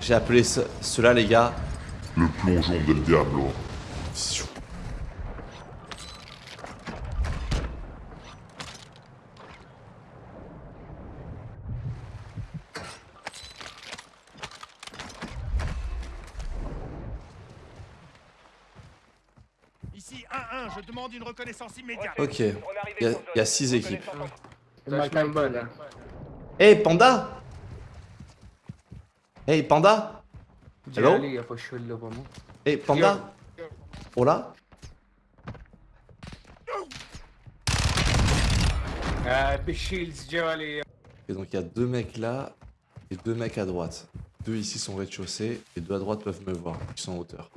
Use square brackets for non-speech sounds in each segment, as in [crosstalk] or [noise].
J'ai appelé ce- cela, les gars. Le plongeon del diablo. Ici 1-1, je demande une reconnaissance immédiate. Ok. Il y a 6 équipes. Là. Hey, Panda Hey Panda? Hello? Hey Panda? Oh Hola Et donc il y a deux mecs là et deux mecs à droite. Deux ici sont rez-de-chaussée et deux à droite peuvent me voir, ils sont en hauteur.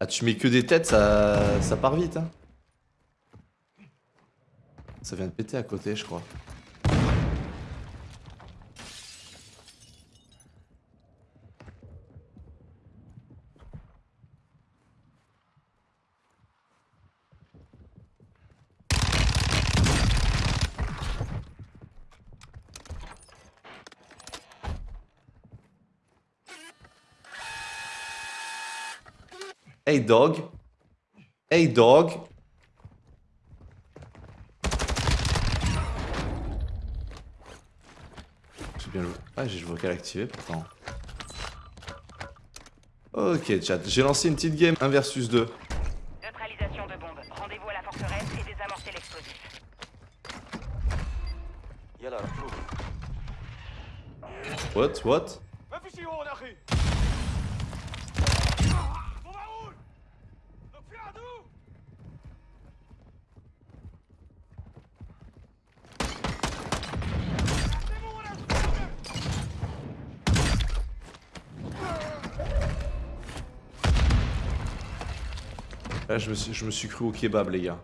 Ah tu mets que des têtes, ça, ça part vite hein Ça vient de péter à côté je crois. Hey dog. Hey dog. J'ai bien joué. Ah, j'ai le vocal activé pourtant. Ok, chat. J'ai lancé une petite game 1 versus 2. Neutralisation de bombe. Rendez-vous à la forteresse et désamorcez l'explosif. What What? Là, je me suis, je me suis cru au kebab, les gars.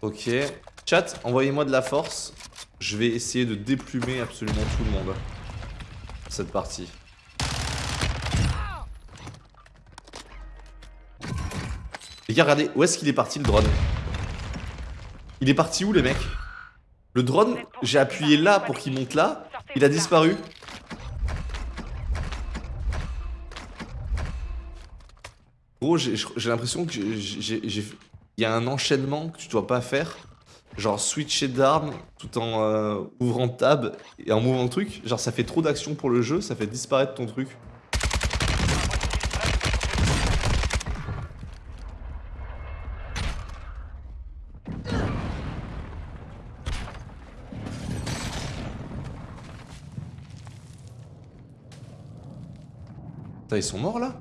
Ok. Chat, envoyez-moi de la force. Je vais essayer de déplumer absolument tout le monde. Cette partie. Regardez, où est-ce qu'il est parti le drone Il est parti où, les mecs Le drone, j'ai appuyé là pour qu'il monte là. Il a disparu. Gros, j'ai l'impression que il y a un enchaînement que tu dois pas faire. Genre switcher d'armes tout en euh, ouvrant tab et en mouvant le truc. Genre ça fait trop d'action pour le jeu, ça fait disparaître ton truc. Putain, ils sont morts là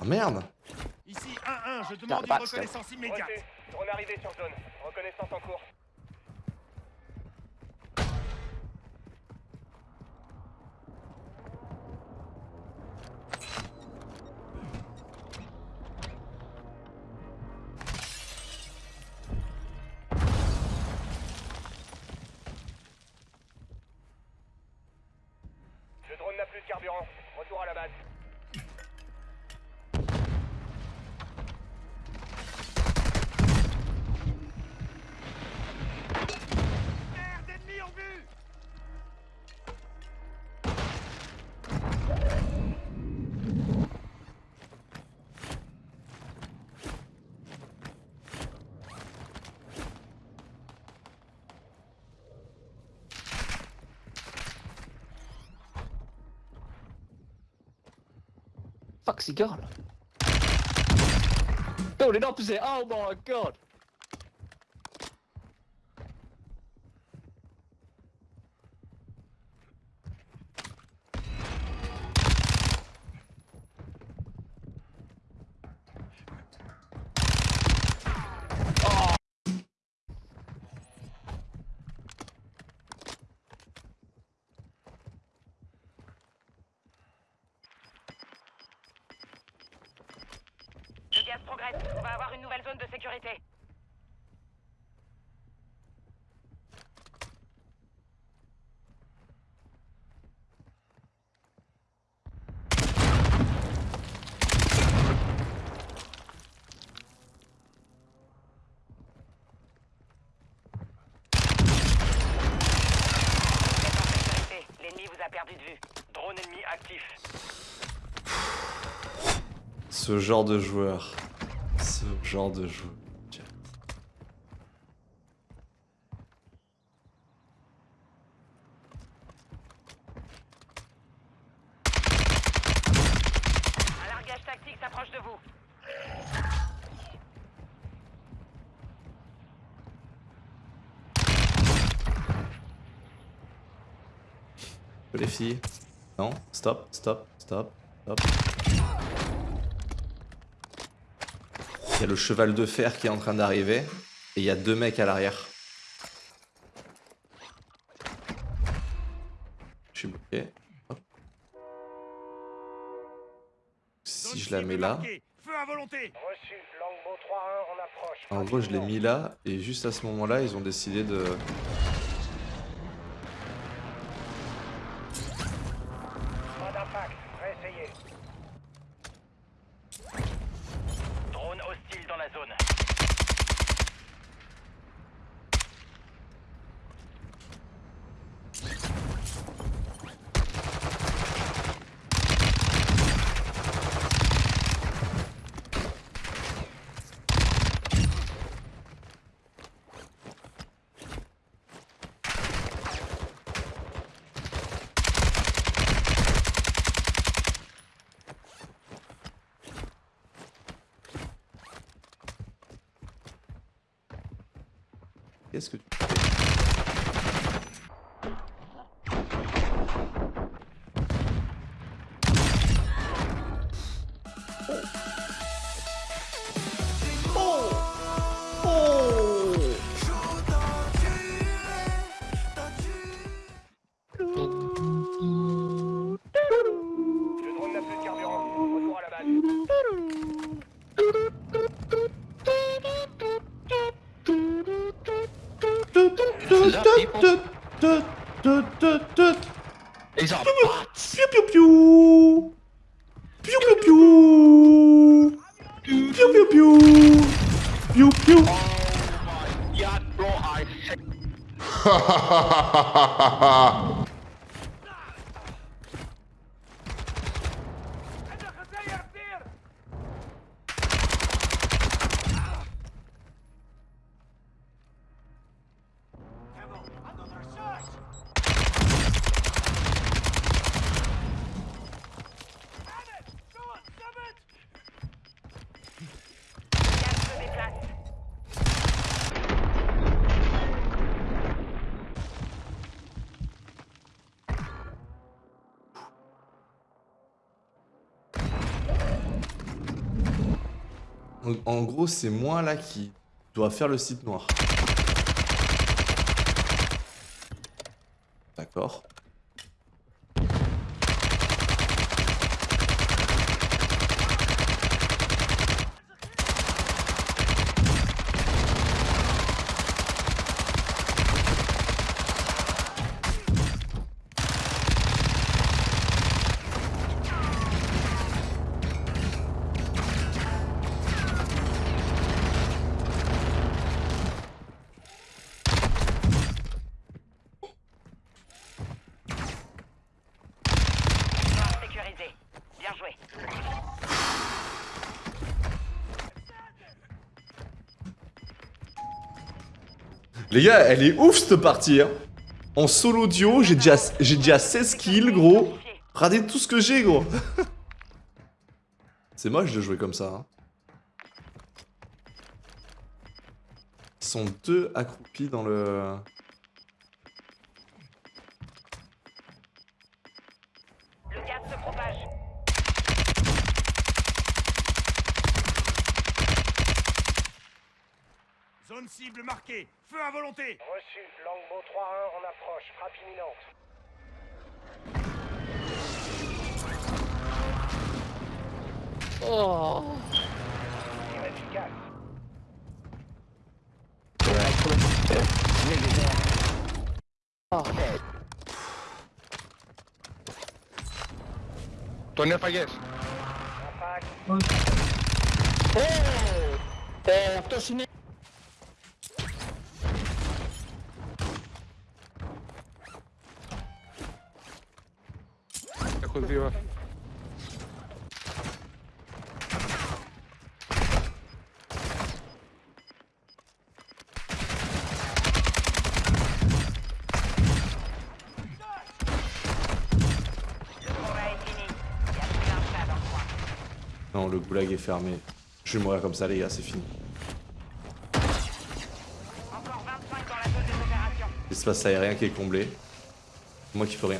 Oh merde Ici 1-1, je demande une reconnaissance immédiate. drone arrivé sur zone. Reconnaissance en cours. Fuck's he got? Building opposite. Oh my god. On va avoir une nouvelle zone de sécurité. L'ennemi vous a perdu de vue. Drone ennemi actif. Ce genre de joueur. Ce genre de. Un largage tactique s'approche de vous. Les filles. Non, stop, stop, stop, stop. Il y a le cheval de fer qui est en train d'arriver. Et il y a deux mecs à l'arrière. Je suis bloqué. Si je la mets là. marquée. Feu à volonté. Reçu. Longbow 3-1 en approche. En gros, je l'ai mis là. Et juste à ce moment-là, ils ont décidé de. Qu'est-ce que tu Who's up, people? En, gros, c'est moi là qui dois faire le site noir. D'accord. Noir sécurisé. Bien joué. Les gars, elle est ouf cette partie. Hein. En solo duo, j'ai déjà, déjà 16 kills, gros. Regardez tout ce que j'ai, gros. [laughs] C'est moche de jouer comme ça. Hein. Ils sont deux accroupis dans. Le Zone cible marquée. Feu à volonté. Reçu. Longbow 3-1 en approche. Frappe imminente. Oh. Tir efficace. Oh, Τον έφαγες. Impact. Ε, αυτός είναι... Non, le goulag est fermé. Je vais mourir comme ça, les gars, c'est fini. Encore 25 dans la zone des opérations. L'espace aérien qui est comblé. Moi qui peux rien.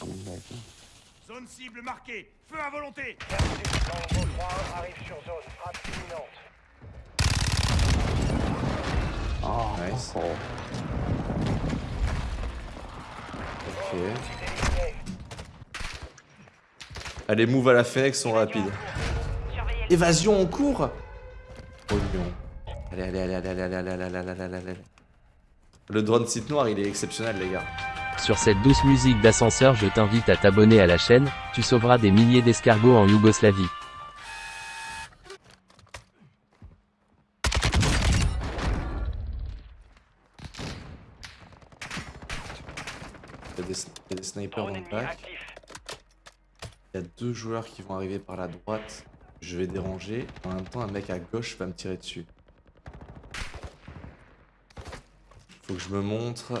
Zone cible marquée. Feu à volonté. Longbow 3 arrive sur zone. Frappe imminente. Nice. Ok. Éliminé. Allez, move à la Fenech sont rapides. Évasion en cours Oh non. Allez, allez, allez, allez, allez, allez, allez, allez, allez, allez, allez. Le drone site noir, il est exceptionnel, les gars. Sur cette douce musique d'ascenseur, je t'invite à t'abonner à la chaîne, tu sauveras des milliers d'escargots en Yougoslavie. Il y a des, snipers dans le. Il y a deux joueurs qui vont arriver par la droite. Je vais déranger. En même temps, un mec à gauche va me tirer dessus. Faut que je me montre.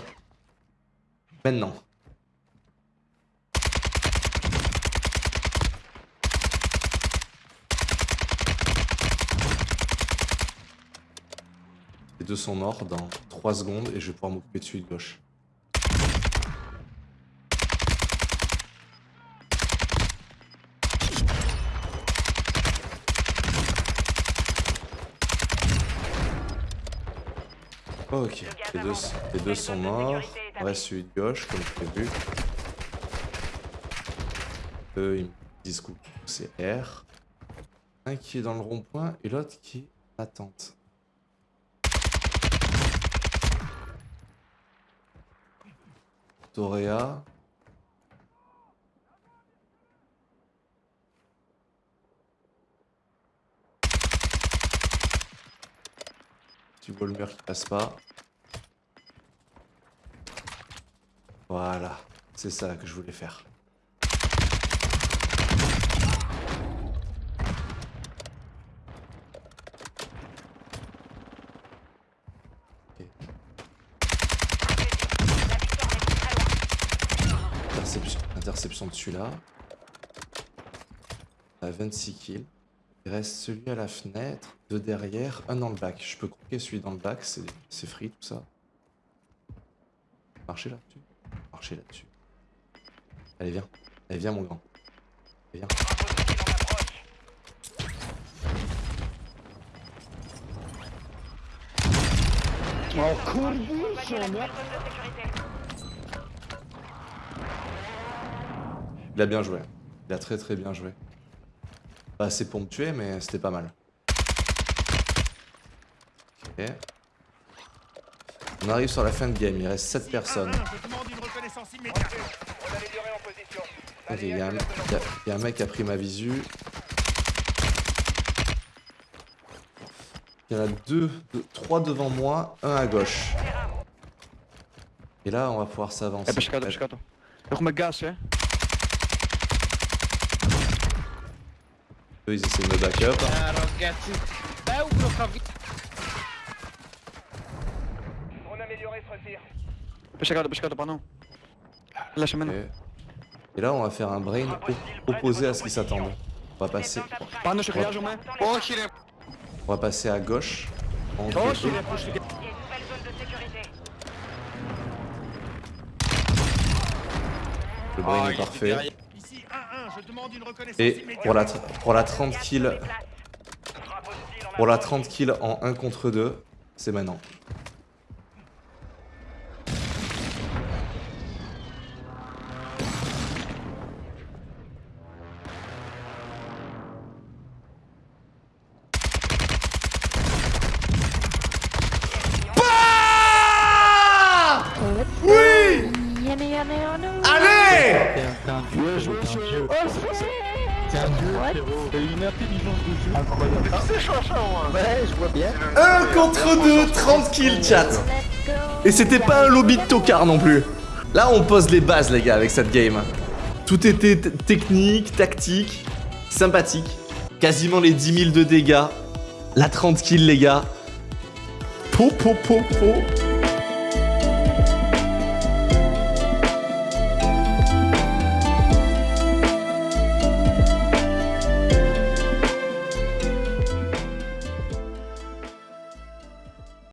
Maintenant. Les deux sont morts dans 3 secondes et je vais pouvoir m'occuper de celui de gauche. Ok, les deux, les deux sont morts. Reste celui de gauche, comme prévu. Eux, ils me disent coup, c'est R. Un qui est dans le rond-point et l'autre qui est. Toréa. Tu vois le mur qui passe pas. Voilà, c'est ça que je voulais faire. Interception, de celui-là. A 26 kills. Il reste celui à la fenêtre, deux derrière, un dans le bac. Je peux croquer celui dans le bac, c'est c'est free tout ça. Marcher là-dessus. Marcher là-dessus. Allez, viens. Allez, viens, mon grand. Viens. Oh. Il a bien joué. Il a très très bien joué. Pas assez pour me tuer, mais c'était pas mal. Ok. On arrive sur la fin de game, il reste 7 personnes. Reconnaissance immédiate. On il y, a un- y a- y a un mec qui a pris ma visu. Il y en a deux, deux- trois devant moi, un à gauche. Et là, on va pouvoir s'avancer. Com gás, é? Eux, ils essaient de me back up. Ah, cavi- Drone amélioré se retire. Pescado, pescado, pardon. Et là, on va faire un brain opposé à ce qu'ils s'attendent. On va passer. On va passer à gauche. En Le brain est parfait. Et pour la, pour Pour la 30 kills en 1 contre 2, c'est maintenant. Ouais, je vois bien. 1 contre 2, 30 kills, chat Et c'était pas un lobby de tocard non plus Là, on pose les bases, les gars, avec cette game. Tout était technique, tactique, sympathique. Quasiment les 10 000 de dégâts. La 30 kills, les gars. Po, po, po, po.